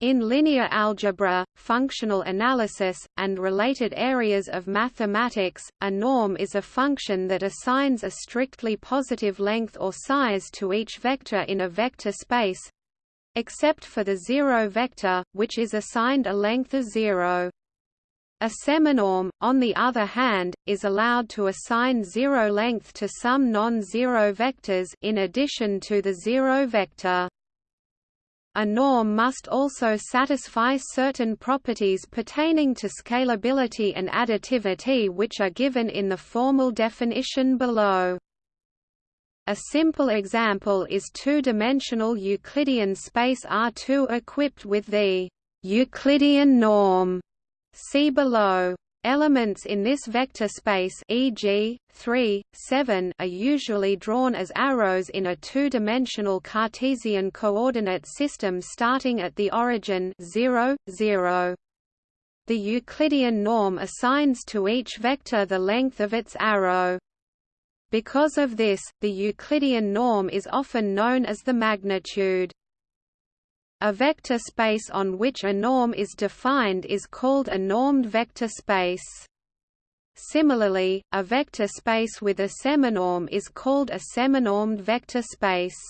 In linear algebra, functional analysis, and related areas of mathematics, a norm is a function that assigns a strictly positive length or size to each vector in a vector space except for the zero vector, which is assigned a length of zero. A seminorm, on the other hand, is allowed to assign zero length to some non-zero vectors in addition to the zero vector. A norm must also satisfy certain properties pertaining to scalability and additivity which are given in the formal definition below. A simple example is two-dimensional Euclidean space R2 equipped with the Euclidean norm. See below. Elements in this vector space e.g., 3, 7 are usually drawn as arrows in a two-dimensional Cartesian coordinate system starting at the origin 0, 0. The Euclidean norm assigns to each vector the length of its arrow. Because of this, the Euclidean norm is often known as the magnitude. A vector space on which a norm is defined is called a normed vector space. Similarly, a vector space with a seminorm is called a seminormed vector space.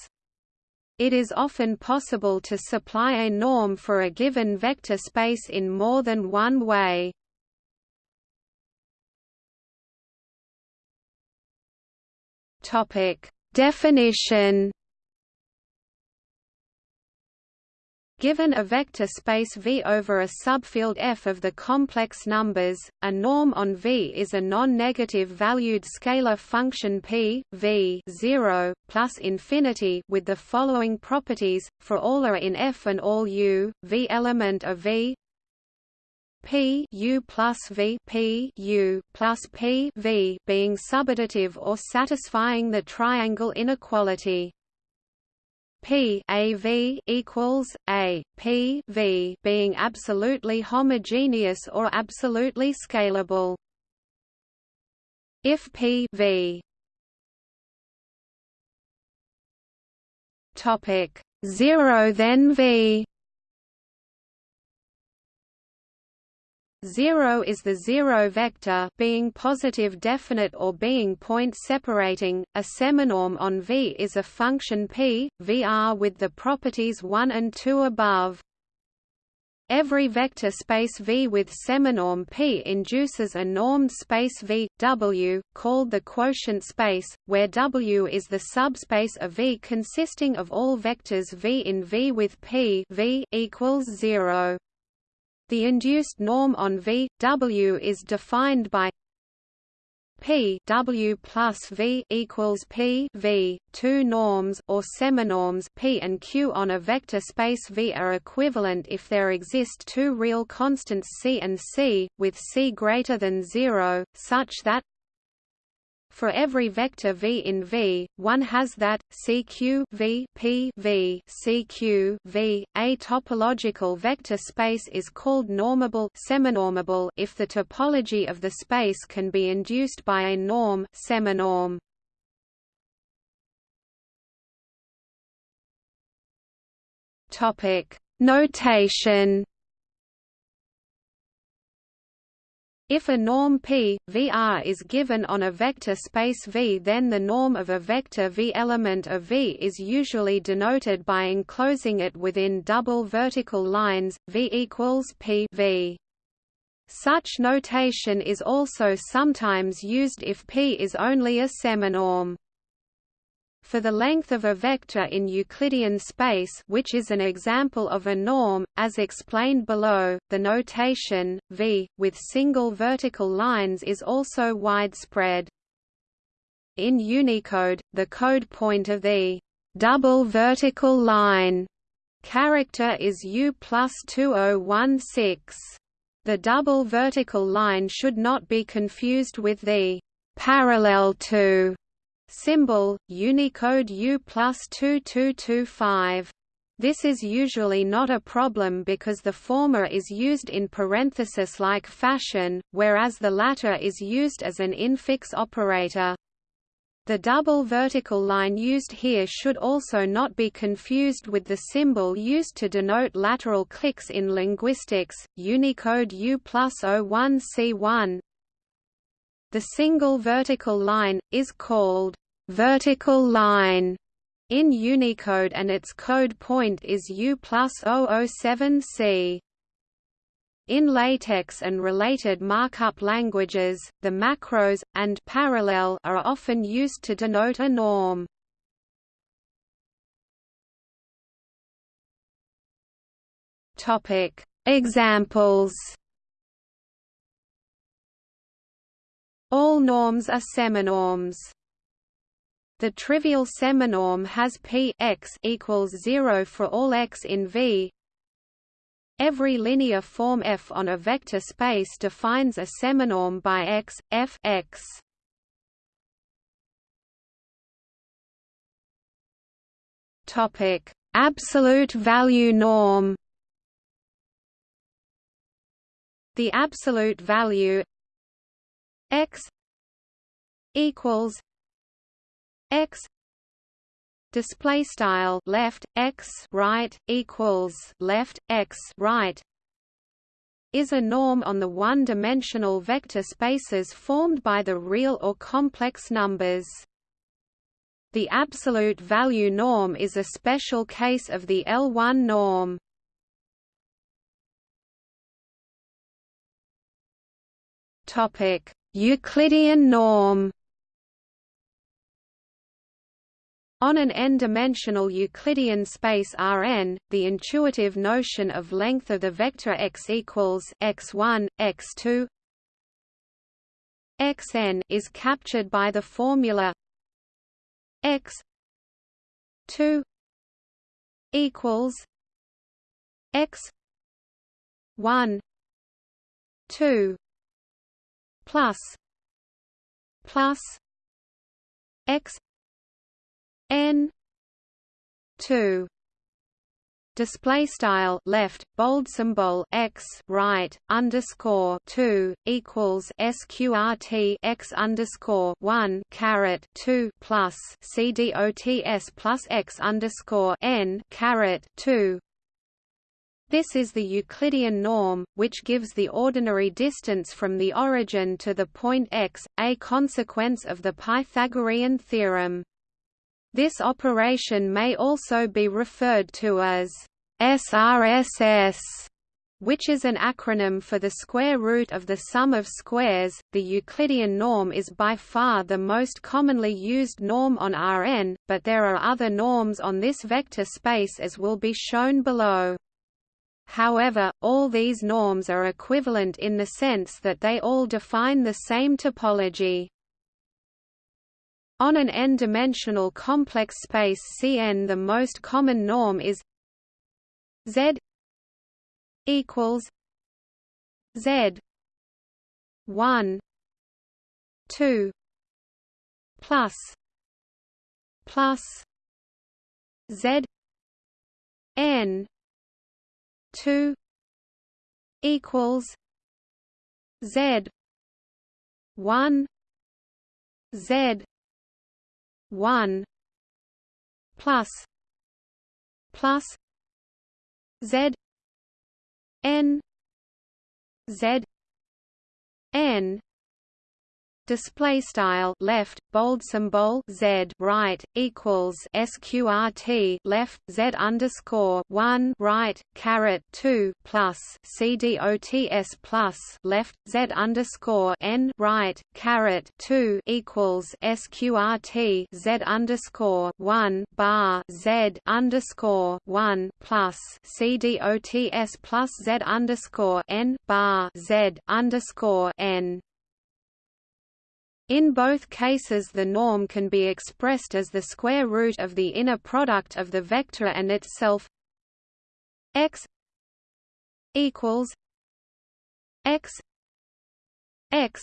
It is often possible to supply a norm for a given vector space in more than one way. Definition Given a vector space V over a subfield F of the complex numbers, a norm on V is a non-negative valued scalar function p v 0 plus infinity with the following properties for all are in F and all u V element of V P U plus V P U plus P V being subadditive or satisfying the triangle inequality. P A V equals A P V being absolutely homogeneous or absolutely scalable. If P V topic 0 then V 0 is the zero vector being positive definite or being point separating. A seminorm on V is a function p, Vr with the properties 1 and 2 above. Every vector space V with seminorm P induces a normed space V, W, called the quotient space, where W is the subspace of V consisting of all vectors V in V with P v equals 0. The induced norm on V W is defined by P W plus V equals P V. Two norms or seminorms P and Q on a vector space V are equivalent if there exist two real constants C and C, with C greater than zero, such that for every vector v in V, one has that CQ v P v CQ v. A topological vector space is called normable seminormable if the topology of the space can be induced by a norm seminorm. Topic: Notation If a norm P, Vr is given on a vector space V then the norm of a vector V element of V is usually denoted by enclosing it within double vertical lines, V equals P v. Such notation is also sometimes used if P is only a seminorm. For the length of a vector in Euclidean space which is an example of a norm, as explained below, the notation, v, with single vertical lines is also widespread. In Unicode, the code point of the double vertical line character is U plus 2016. The double vertical line should not be confused with the parallel to Symbol, Unicode U plus 2225. This is usually not a problem because the former is used in parenthesis-like fashion, whereas the latter is used as an infix operator. The double vertical line used here should also not be confused with the symbol used to denote lateral clicks in linguistics, Unicode U plus 01C1. The single vertical line, is called vertical line in Unicode and its code point is U plus 007C. In LaTeX and related markup languages, the macros, and parallel are often used to denote a norm. Examples All norms are seminorms. The trivial seminorm has p x equals 0 for all x in V, Every linear form F on a vector space defines a seminorm by X, F X. Topic: Absolute value norm. The absolute value X equals X display style left x right equals left x right is a norm on the one-dimensional vector spaces formed by the real or complex numbers. The absolute value norm is a special case of the L1 norm. Topic: Euclidean norm On an n-dimensional Euclidean space Rn, the intuitive notion of length of the vector x equals x1, x2 xn is captured by the formula x 2 equals x 1 2 plus plus x n 2 display style left bold symbol x right underscore 2 equals sqrt x underscore 1 caret 2 plus cdots plus x underscore n caret 2 this is the Euclidean norm, which gives the ordinary distance from the origin to the point x, a consequence of the Pythagorean theorem. This operation may also be referred to as SRSS, which is an acronym for the square root of the sum of squares. The Euclidean norm is by far the most commonly used norm on Rn, but there are other norms on this vector space as will be shown below. However, all these norms are equivalent in the sense that they all define the same topology. On an n-dimensional complex space Cn the most common norm is Z equals Z 1 2 plus plus Z n 2 equals Z 1 Z one plus plus Z N Z N display style left bold symbol z right equals sqrt left z underscore one right caret two plus cdots plus left z underscore n right caret two equals sqrt z underscore one bar z underscore one plus cdots plus z underscore n bar z underscore n in both cases the norm can be expressed as the square root of the inner product of the vector and itself x equals x x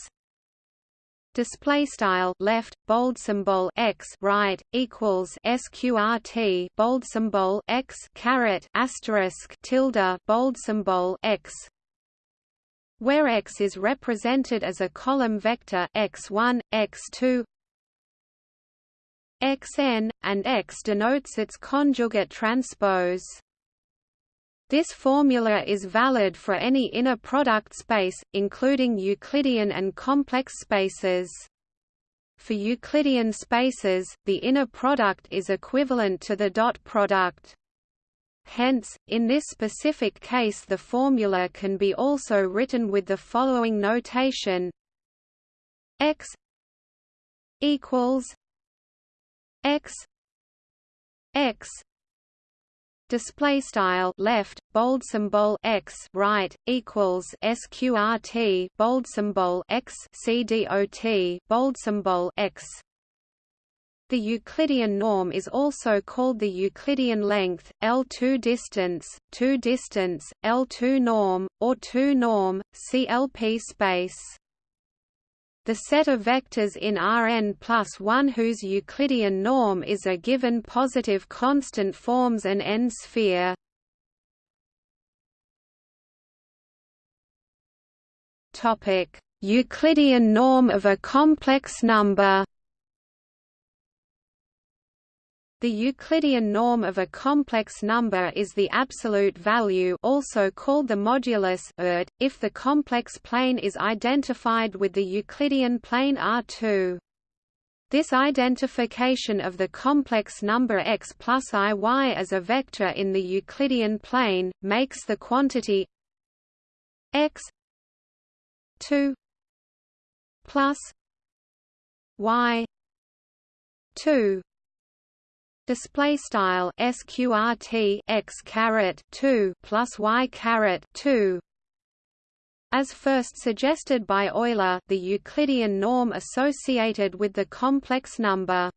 display style left bold symbol x right equals sqrt bold symbol x caret asterisk tilde bold symbol x where x is represented as a column vector x1, x2 xn, and x denotes its conjugate transpose. This formula is valid for any inner product space, including Euclidean and complex spaces. For Euclidean spaces, the inner product is equivalent to the dot product. Hence, in this specific case the formula can be also written with the following notation. X equals x x display style left bold symbol x right equals sqrt bold symbol x cdot bold symbol x the Euclidean norm is also called the Euclidean length, L2 distance, 2 distance, L2 norm, or 2 norm, CLP space. The set of vectors in Rn plus 1 whose Euclidean norm is a given positive constant forms an n-sphere. Euclidean norm of a complex number The Euclidean norm of a complex number is the absolute value also called the modulus if the complex plane is identified with the Euclidean plane R2. This identification of the complex number x plus iy as a vector in the Euclidean plane, makes the quantity x 2 plus y 2 display style sqrt x caret 2 plus y caret 2 as first suggested by Euler the Euclidean norm associated with the complex number.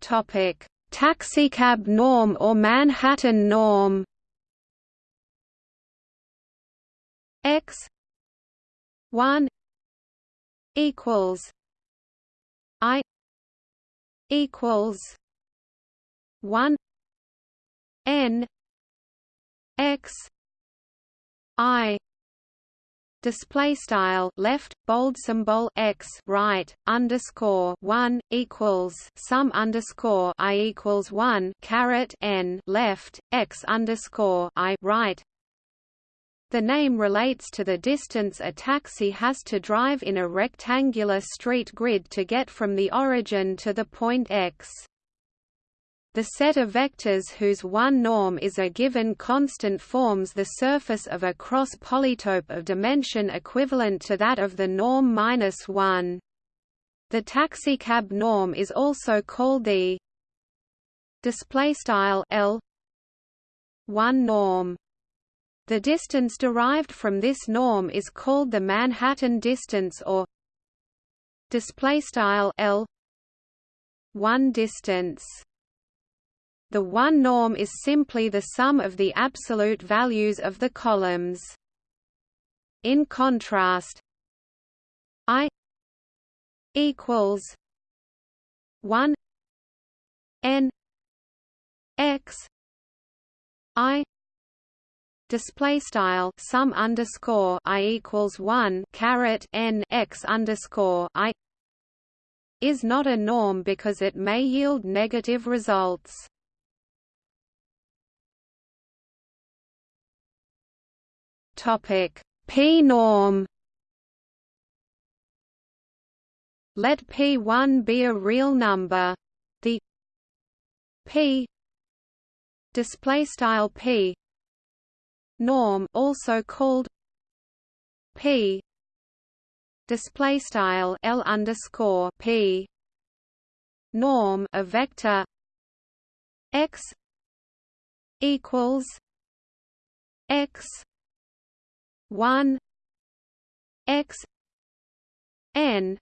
Topic. Taxicab norm or Manhattan norm? X 1 equals equals one N X I display style left bold symbol x right underscore one equals sum underscore i equals one caret n left x underscore i right the name relates to the distance a taxi has to drive in a rectangular street grid to get from the origin to the point X. The set of vectors whose one norm is a given constant forms the surface of a cross polytope of dimension equivalent to that of the norm minus 1. The taxicab norm is also called the display style L 1 norm. The distance derived from this norm is called the Manhattan distance or display style L 1 distance. The one norm is simply the sum of the absolute values of the columns. In contrast, I equals 1 n x i display style sum underscore i equals one caret n x underscore i is not a norm because it may yield negative results. Topic p norm. Let p1 be a real number. The p display style p norm also called p. display style l underscore p. norm a vector x equals x 1 x n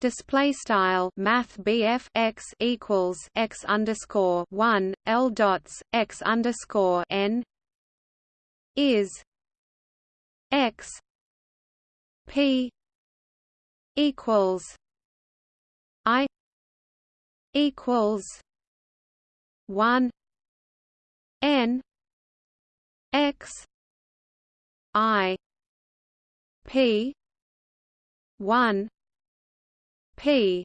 display style math BF x equals x underscore 1 L dots x underscore n is x p equals i equals 1 n x i p one p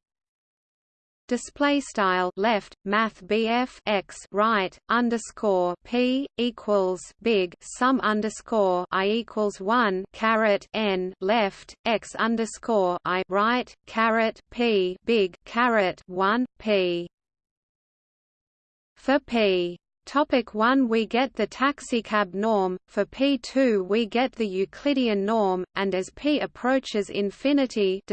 display style left math BF x right underscore p equals big sum underscore i equals one caret n left x underscore i right caret p big caret one p. For p Topic 1 We get the taxicab norm, for P2 we get the Euclidean norm, and as P approaches infinity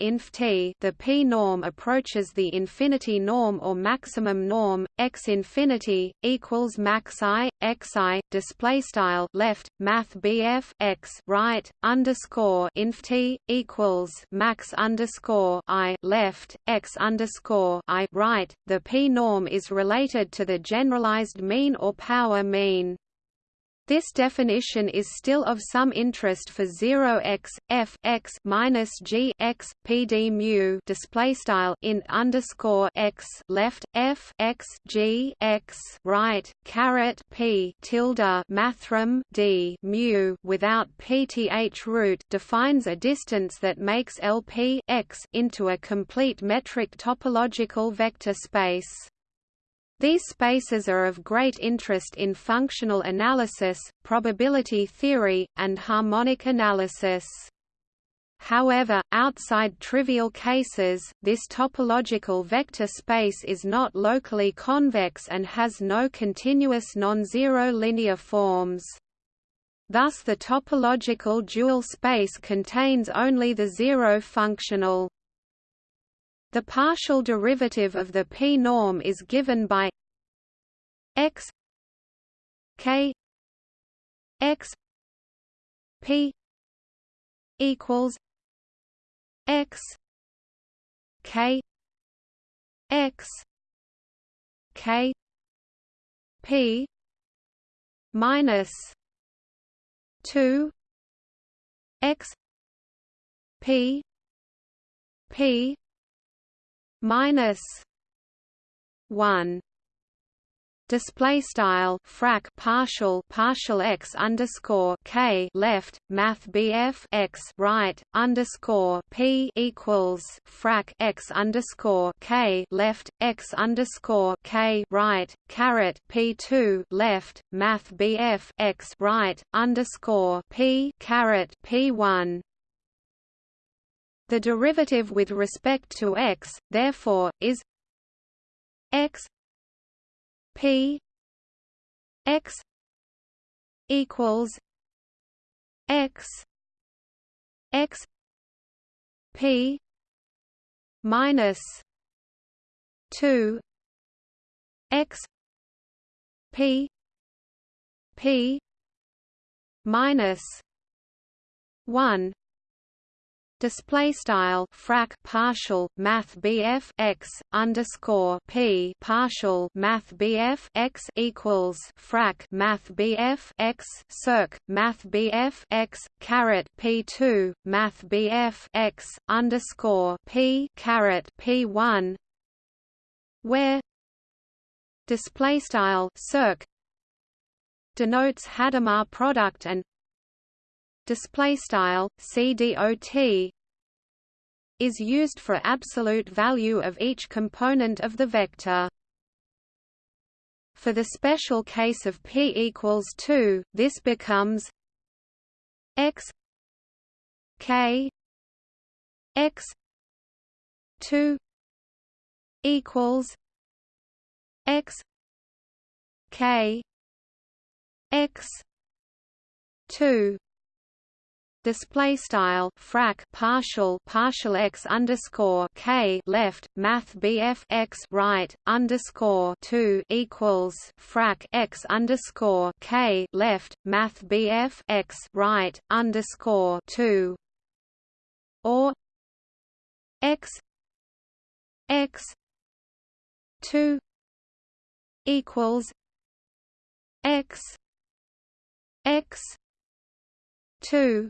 inf t, the P norm approaches the infinity norm or maximum norm, x infinity, equals max i, xi, displaystyle left, math bf x right, underscore inf t, equals max underscore i left, x underscore i right, the P norm is related to the general generalized mean or power mean. This definition is still of some interest for 0x f x minus g x pd mu display style in underscore x left f x g x right caret p tilde mathrm d mu without pth root defines a distance that makes LP x into a complete metric topological vector space. These spaces are of great interest in functional analysis, probability theory, and harmonic analysis. However, outside trivial cases, this topological vector space is not locally convex and has no continuous non-zero linear forms. Thus the topological dual space contains only the zero functional the partial derivative of the p-norm is given by x k x p equals x k x k p minus 2 x p p minus one. Display style frac partial partial x underscore k left math bf x right underscore p equals frac x underscore k left x underscore k right caret p two left math bf x right underscore p caret p one the derivative with respect to x, therefore, is x p x equals x x p minus 2 x p p minus 1 display style frac partial math BF x underscore P partial math BF x equals frac math BF x circ math BF x caret P2 math BF x underscore P caret P1 where display style circ denotes Hadamard product and display style cdot is used for absolute value of each component of the vector. For the special case of p equals 2 this becomes x k x 2 equals x k x 2 display style frac partial partial x underscore k left math bf x right underscore two equals frac x underscore k left math bf x right underscore two. Or x x two equals x x two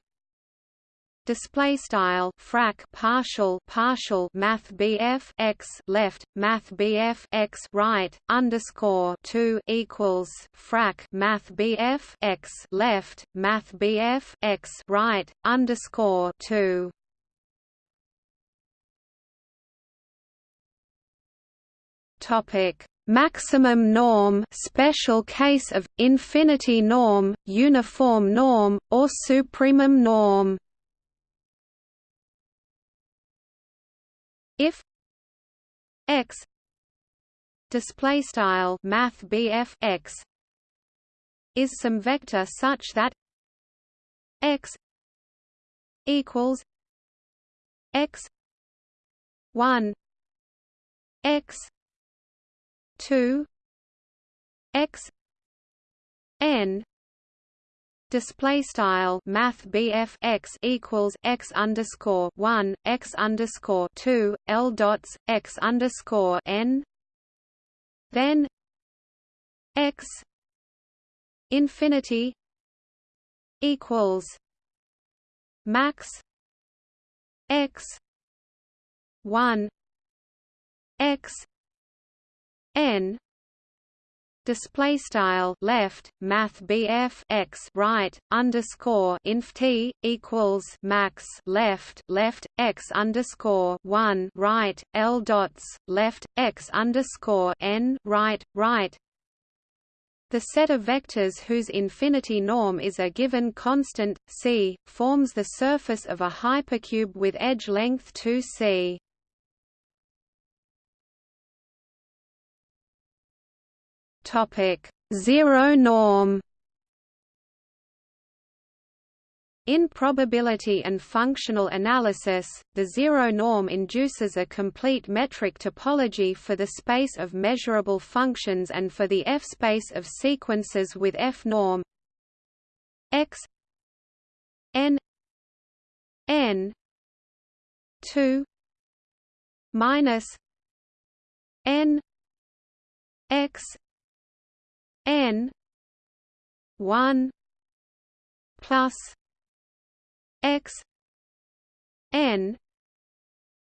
display style frac partial partial math BF X left math BF X right underscore 2 equals frac math BF X left math BF X right underscore 2 topic maximum norm special case of infinity norm uniform norm or supremum norm. X. Display style math x. Is some vector such that x equals x 1 x 2 x n display style math x equals x underscore 1 x underscore 2 l dots x underscore n. Then x infinity equals max x 1 x n display style left math BF x right underscore inf t equals max left left x underscore one right L dots left x underscore n right right the set of vectors whose infinity norm is a given constant, c, forms the surface of a hypercube with edge length 2c. Topic: Zero norm. In probability and functional analysis, the zero norm induces a complete metric topology for the space of measurable functions and for the F-space of sequences with F-norm x n n 2 minus n x n 1 plus x n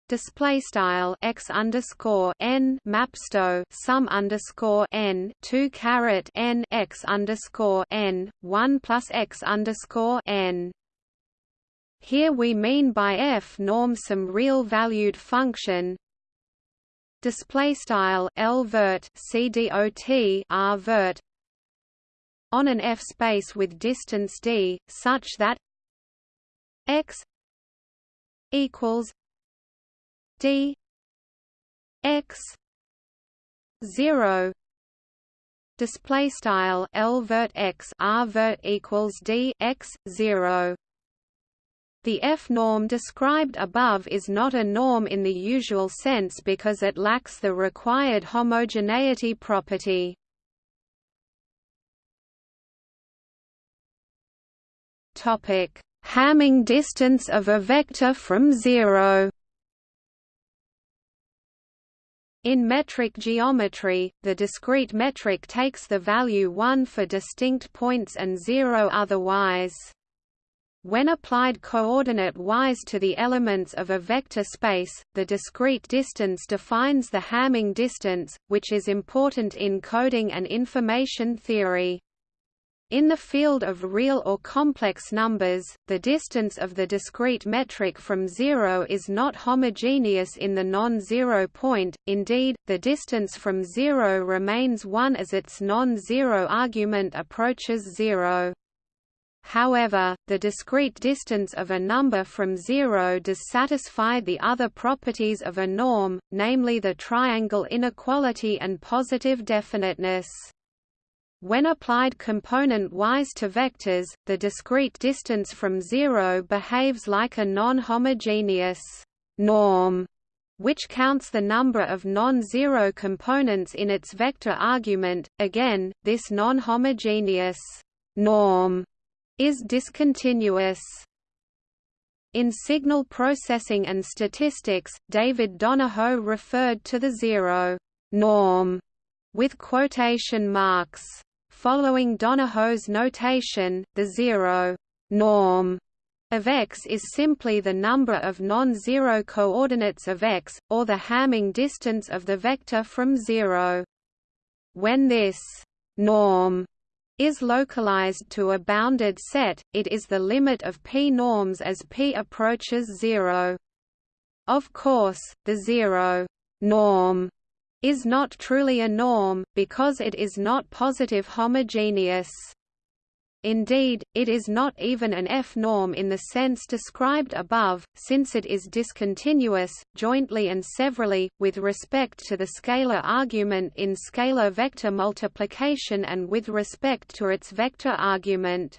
display style x underscore n mapsto sum underscore n two caret n x underscore n one plus x underscore n. Here we mean by f norm some real valued function display style L vert CDOT R vert on an F space with distance d such that x equals d x 0 display style L vert x R vert equals d x 0 the F-norm described above is not a norm in the usual sense because it lacks the required homogeneity property. Topic: Hamming distance of a vector from zero. In metric geometry, the discrete metric takes the value 1 for distinct points and 0 otherwise. When applied coordinate-wise to the elements of a vector space, the discrete distance defines the Hamming distance, which is important in coding and information theory. In the field of real or complex numbers, the distance of the discrete metric from zero is not homogeneous in the non-zero point, indeed, the distance from zero remains 1 as its non-zero argument approaches zero. However, the discrete distance of a number from zero does satisfy the other properties of a norm, namely the triangle inequality and positive definiteness. When applied component-wise to vectors, the discrete distance from zero behaves like a non-homogeneous norm, which counts the number of non-zero components in its vector argument. Again, this non-homogeneous norm is discontinuous. In signal processing and statistics, David Donoho referred to the zero norm with quotation marks. Following Donoho's notation, the zero norm of x is simply the number of non-zero coordinates of x, or the Hamming distance of the vector from zero. When this norm is localized to a bounded set, it is the limit of p norms as p approaches zero. Of course, the zero norm is not truly a norm, because it is not positive homogeneous. Indeed, it is not even an F-norm in the sense described above, since it is discontinuous, jointly and severally, with respect to the scalar argument in scalar vector multiplication and with respect to its vector argument.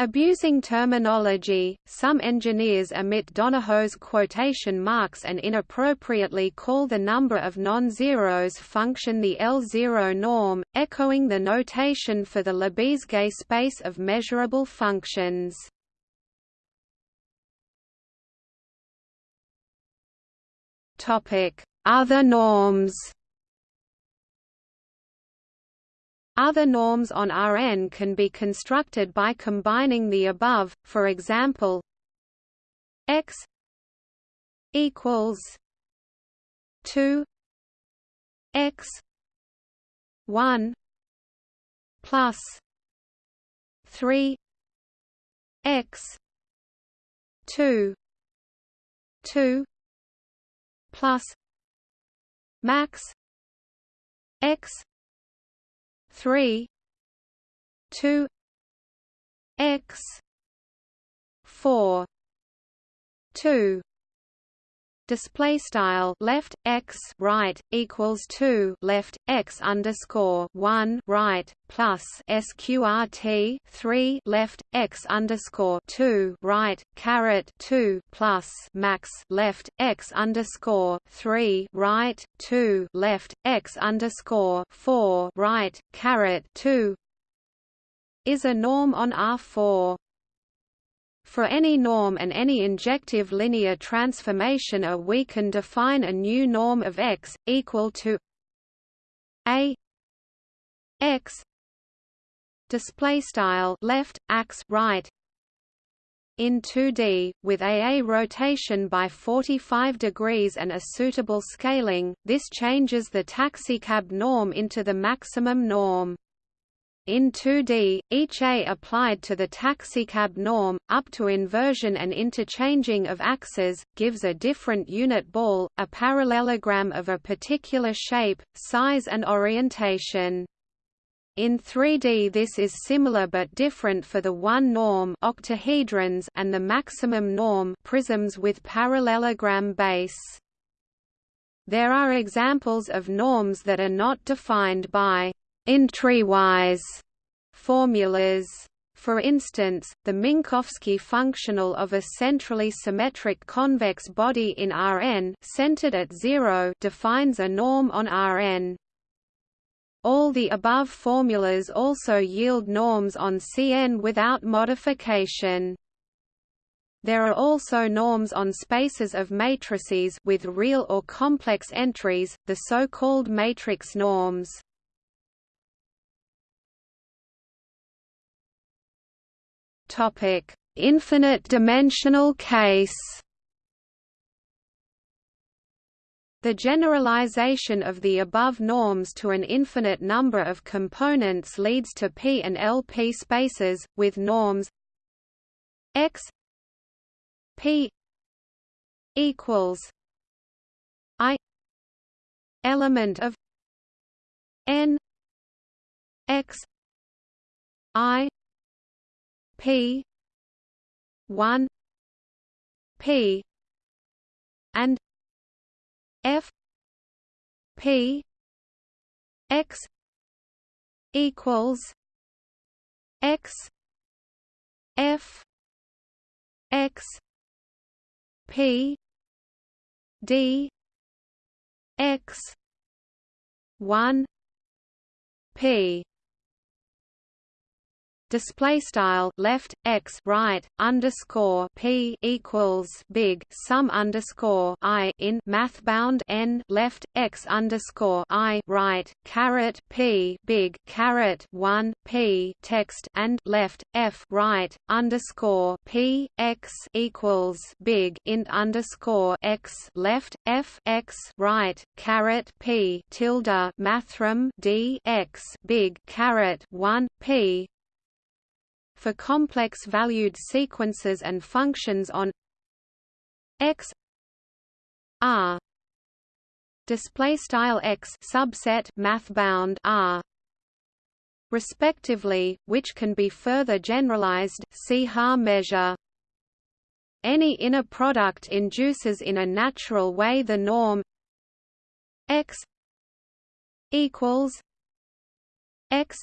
Abusing terminology, some engineers omit Donoho's quotation marks and inappropriately call the number of non-zeros function the L0 norm, echoing the notation for the Lebesgue space of measurable functions. Other norms Other norms on Rn can be constructed by combining the above, for example x equals 2 x 1 plus 3 x 2 2 plus max x three two x four two display style left x right equals 2 left x underscore 1 right plus sqrt 3 left x underscore 2 right caret 2 plus max left x underscore 3 right 2 left x underscore 4 right caret 2 is a norm on R4 for any norm and any injective linear transformation A we can define a new norm of x, equal to a x display style left ax right in 2D with AA rotation by 45 degrees and a suitable scaling. This changes the taxicab norm into the maximum norm in 2D, each A applied to the taxicab norm, up to inversion and interchanging of axes, gives a different unit ball, a parallelogram of a particular shape, size and orientation. In 3D this is similar but different for the one norm octahedrons and the maximum norm prisms with parallelogram base. There are examples of norms that are not defined by entrywise formulas. For instance, the Minkowski functional of a centrally symmetric convex body in Rn centered at zero defines a norm on Rn. All the above formulas also yield norms on Cn without modification. There are also norms on spaces of matrices with real or complex entries, the so-called matrix norms. Topic: Infinite dimensional case. The generalization of the above norms to an infinite number of components leads to P and LP spaces, with norms x P equals I element of n x I P. one. P. and F. P. X. equals X. F. X. P. D. X. one. P display style left x right underscore p equals big sum underscore i in math bound n left x underscore i right caret p big caret one p text and left f right underscore p x equals big int underscore x left f x right caret p tilde mathrm d x big caret one p for complex valued sequences and functions on x r display style x subset math bound r respectively, which can be further generalized see Haar measure. Any inner product induces in a natural way the norm x equals x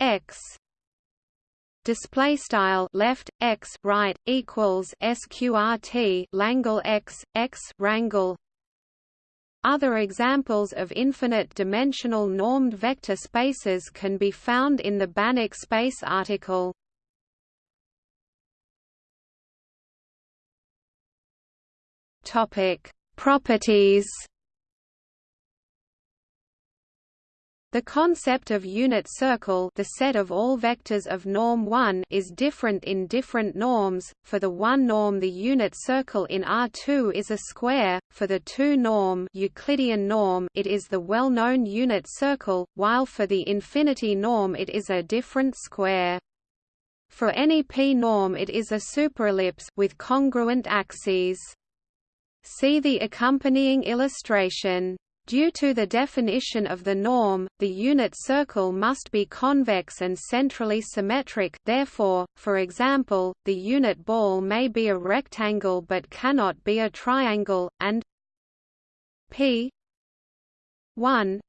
x display style left x right equals sqrt Langle x x rangle other examples of infinite-dimensional normed vector spaces can be found in the Banach space article. Topic: Properties The concept of unit circle the set of all vectors of norm 1 is different in different norms, for the 1 norm the unit circle in R2 is a square, for the 2 norm Euclidean norm it is the well-known unit circle, while for the infinity norm it is a different square. For any p norm it is a superellipse with congruent axes. See the accompanying illustration. Due to the definition of the norm, the unit circle must be convex and centrally symmetric therefore, for example, the unit ball may be a rectangle but cannot be a triangle, and p 1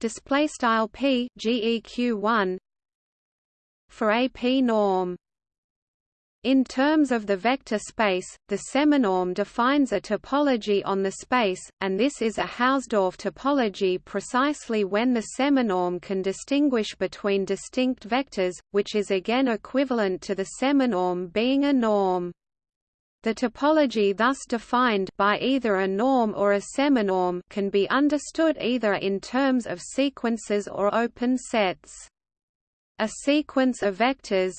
display style p geq 1 for a p norm in terms of the vector space, the seminorm defines a topology on the space, and this is a Hausdorff topology precisely when the seminorm can distinguish between distinct vectors, which is again equivalent to the seminorm being a norm. The topology thus defined by either a norm or a seminorm can be understood either in terms of sequences or open sets. A sequence of vectors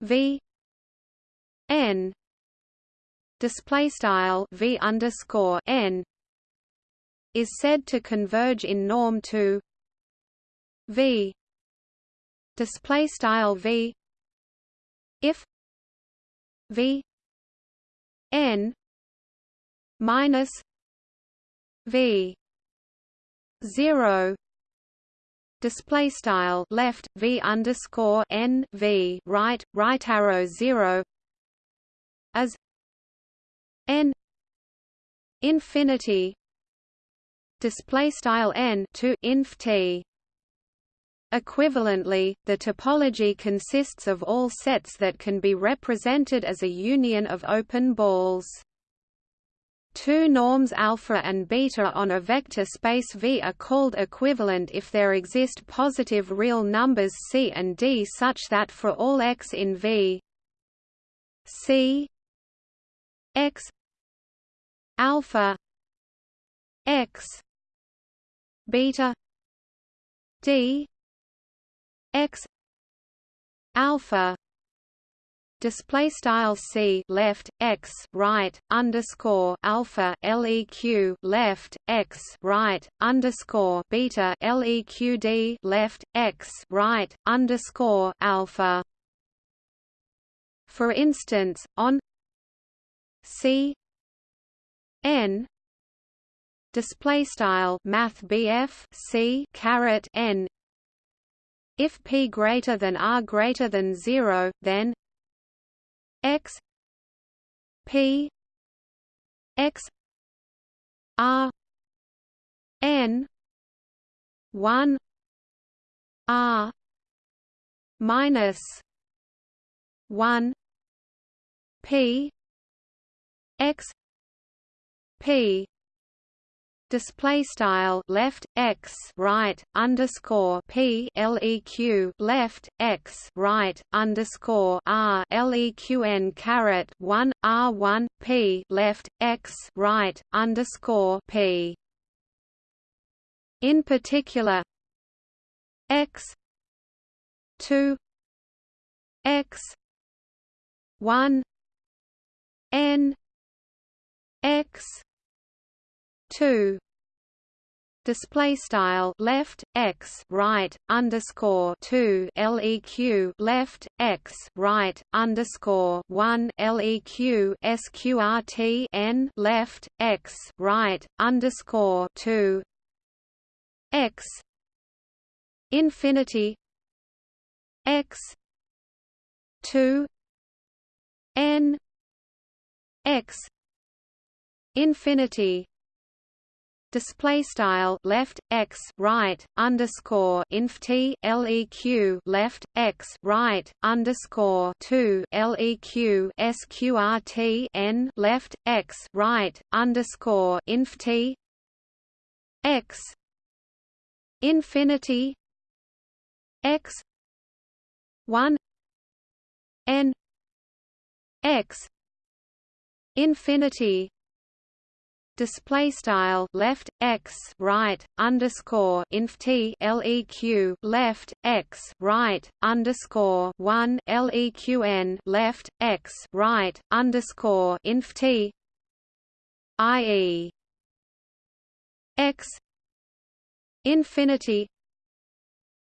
v n display style v underscore n is said to converge in norm to v display style v if v n minus v 0 display style left v underscore n v right right arrow zero as n infinity display style n to inf t Equivalently, the topology consists of all sets that can be represented as a union of open balls. Two norms alpha and beta on a vector space V are called equivalent if there exist positive real numbers C and D such that for all x in V C x alpha x beta D x alpha display style c left x right underscore alpha leq left x right underscore beta leqd left x right underscore alpha. For instance on c n display style math bf c caret n. If p greater than r greater than 0 then x p x r n 1 r minus 1 p x p display style left x right underscore p leq left x right underscore r leqn caret one r one p left x right underscore p. In particular, x two x one n x 2 display style left x right underscore 2 leq left x right underscore 1 leq sqrt n left x right underscore 2 x. Infinity. X. 2 n. X. Infinity display style left x right underscore inf t leq left x right underscore 2 leq sqrt n left x right underscore inf t x infinity x 1 n x infinity display style left x right underscore inf t leq left x right underscore one leqn left x right underscore inf t ie x infinity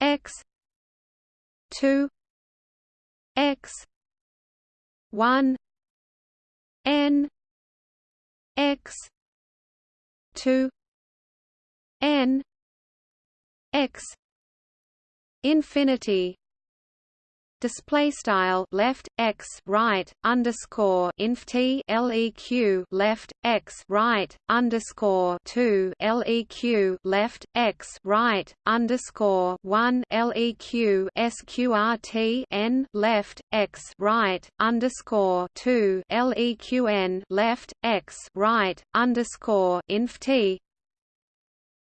x 2 x 1 n x 2 n x infinity display style left x right underscore inf t leq left x right underscore 2 leq left x right underscore 1 leq sqrt n left x right underscore 2 leqn left x right underscore inf t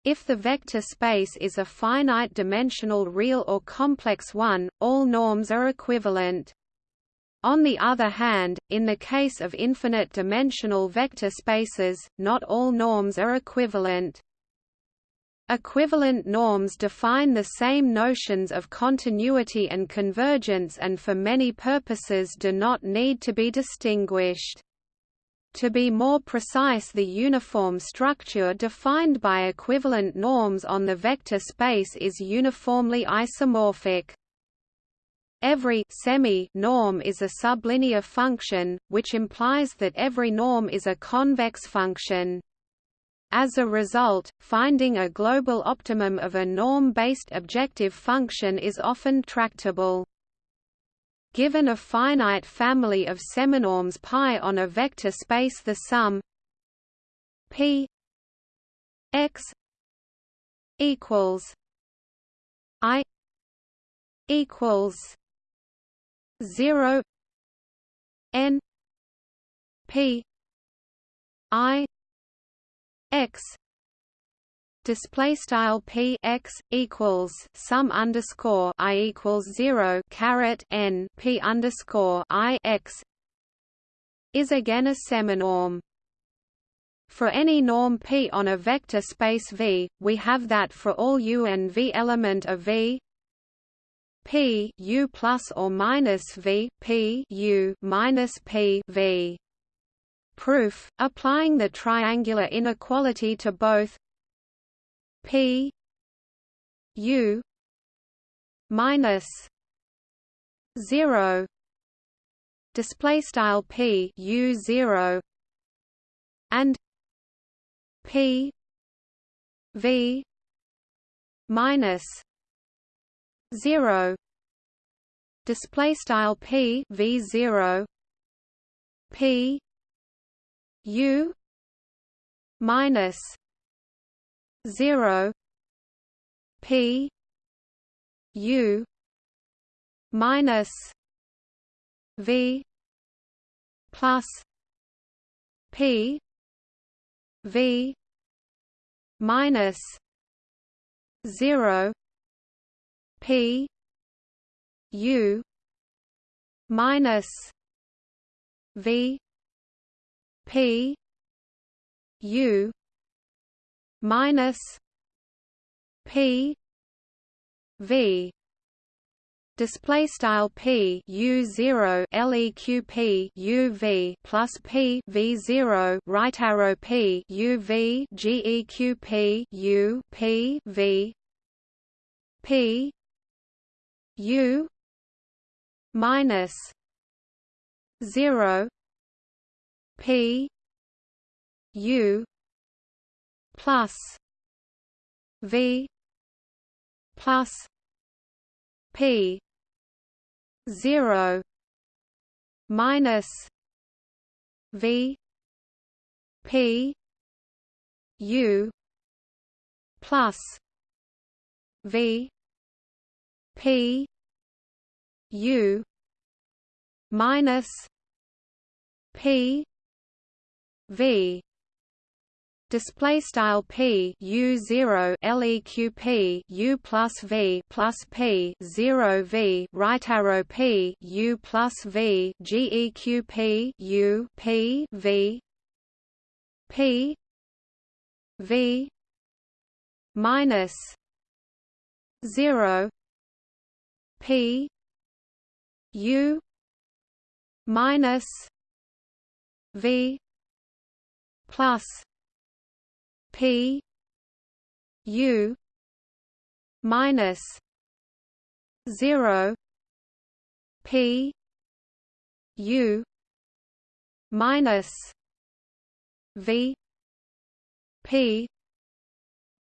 if the vector space is a finite-dimensional real or complex one, all norms are equivalent. On the other hand, in the case of infinite-dimensional vector spaces, not all norms are equivalent. Equivalent norms define the same notions of continuity and convergence and for many purposes do not need to be distinguished. To be more precise the uniform structure defined by equivalent norms on the vector space is uniformly isomorphic. Every semi-norm is a sublinear function, which implies that every norm is a convex function. As a result, finding a global optimum of a norm-based objective function is often tractable. Given a finite family of seminorms pi on a vector space the sum p x equals i equals 0 n p i x display style p x equals sum underscore i equals zero caret n p underscore i x is again a seminorm. For any norm p on a vector space V, we have that for all u and v element of V p u plus or minus v p u minus p v. Proof: Applying the triangular inequality to both P U minus zero. Display style P U zero and P V minus zero. Display style P V zero. P U minus 0 p u minus v plus p v minus 0 p u minus v p u minus P V. Display style p u 0 leq u v plus p v 0 right arrow p u v geq p u p v. P u minus 0 p u plus v plus p 0 minus v p u plus v p u minus p v display style p u 0 leq u plus v plus p 0 v right arrow p u plus v geq p u p v p v minus 0 p u minus v plus P U minus zero P U minus V P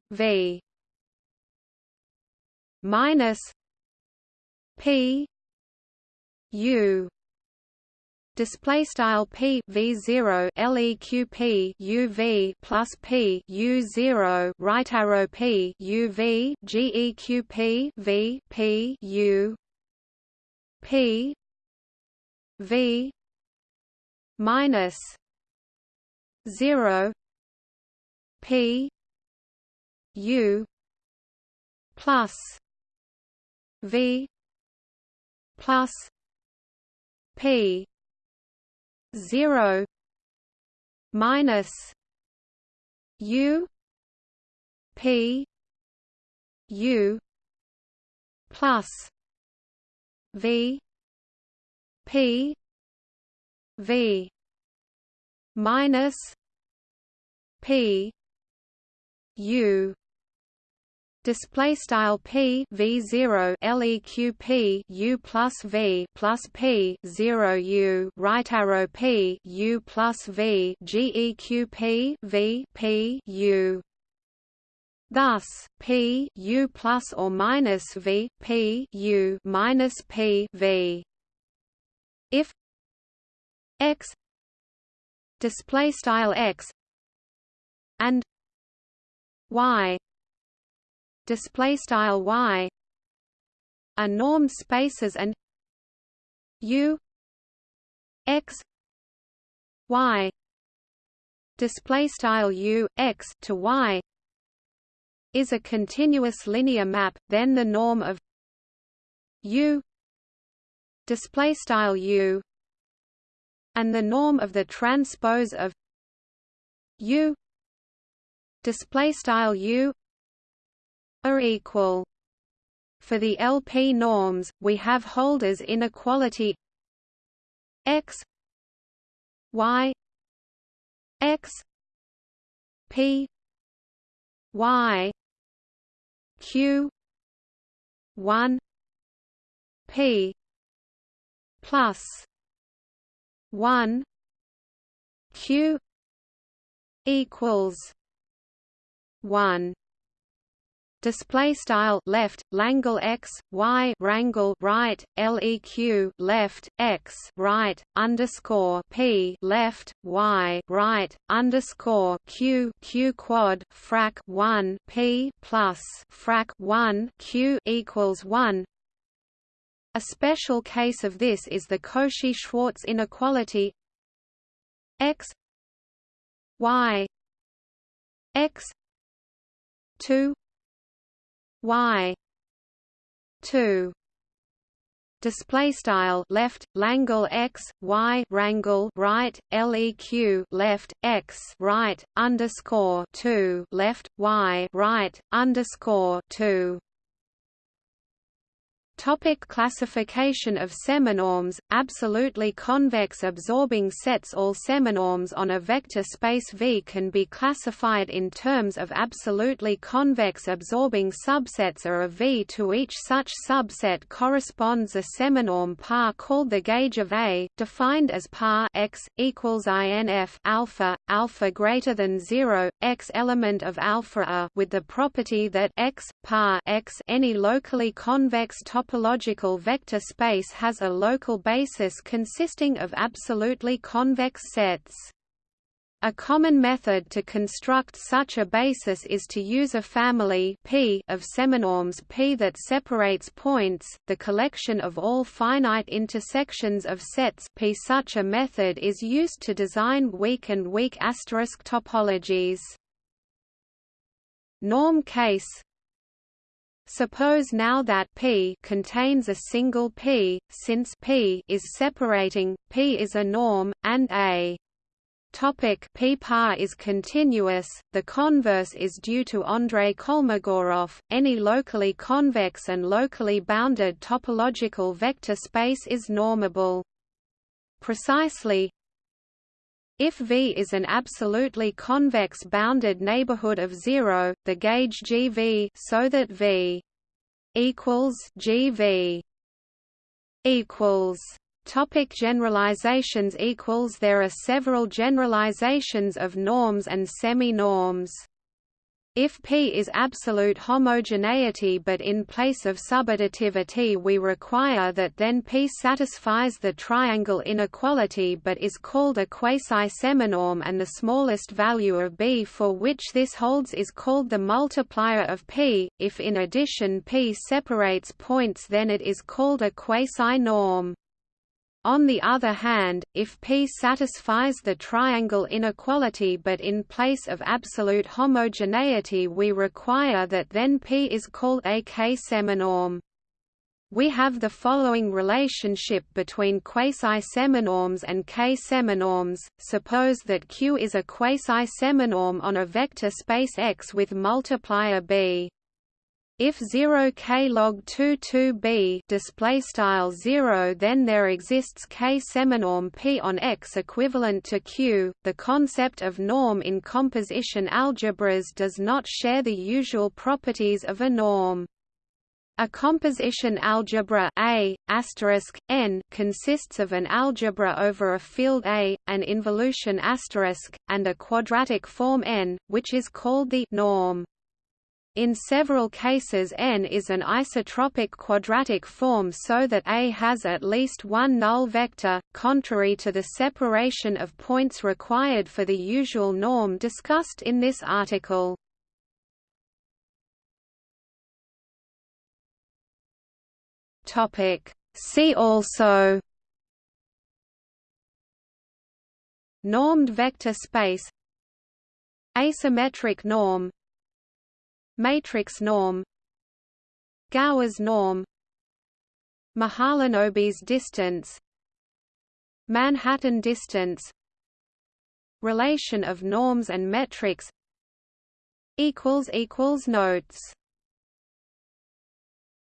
V minus P U display style p v 0 leq u v plus p u 0 right arrow p u v geq p v p u p v minus 0 p u plus v plus p 0 minus u p u plus v p v minus p u display style p v 0 leq p u plus v plus p 0 u right arrow p u plus v geq p v p u Thus, p u plus or minus v p u minus p v. If x display style x and y display style y are norm spaces and u x y display style u x to y is a continuous linear map then the norm of u display style u and the norm of the transpose of u display style u are equal. For the LP norms, we have Holder's inequality x y x p y q 1 p plus 1 q equals 1 display style left langle x y rangle right leq left x right underscore p left y right underscore q q quad frac 1 p plus frac 1 q equals 1 a special case of this is the Cauchy-Schwarz inequality. X y x 2 y. 2 display style left langle x y rangle right leq left x right underscore 2 left y right underscore 2 Topic classification of seminorms, absolutely convex absorbing sets All seminorms on a vector space V can be classified in terms of absolutely convex absorbing subsets are of V to each such subset corresponds a seminorm par called the gauge of A, defined as par x, equals INF alpha, alpha greater than 0, x element of alpha a with the property that x, par x any locally convex top topological vector space has a local basis consisting of absolutely convex sets. A common method to construct such a basis is to use a family P of seminorms P that separates points, the collection of all finite intersections of sets P. Such a method is used to design weak and weak asterisk topologies. Norm case Suppose now that P contains a single P, since P is separating, P is a norm, and A Topic P par is continuous, the converse is due to Andrei Kolmogorov, any locally convex and locally bounded topological vector space is normable. Precisely, if V is an absolutely convex bounded neighborhood of zero, the gauge GV so that V equals GV equals Topic generalizations equals There are several generalizations of norms and semi-norms. If P is absolute homogeneity but in place of subadditivity we require that then P satisfies the triangle inequality but is called a quasi-seminorm and the smallest value of B for which this holds is called the multiplier of P. If in addition P separates points then it is called a quasi-norm. On the other hand, if P satisfies the triangle inequality but in place of absolute homogeneity we require that then P is called a K-seminorm. We have the following relationship between quasi-seminorms and K-seminorms. Suppose that Q is a quasi-seminorm on a vector space X with multiplier B. If 0 k log 2 2 b display style 0 then there exists k seminorm p on X equivalent to Q. The concept of norm in composition algebras does not share the usual properties of a norm. A composition algebra A n consists of an algebra over a field A, an involution and a quadratic form n, which is called the norm. In several cases n is an isotropic quadratic form so that A has at least one null vector, contrary to the separation of points required for the usual norm discussed in this article. See also Normed vector space Asymmetric norm Matrix norm Gowers norm Mahalanobis distance Manhattan distance Relation of norms and metrics equals equals Notes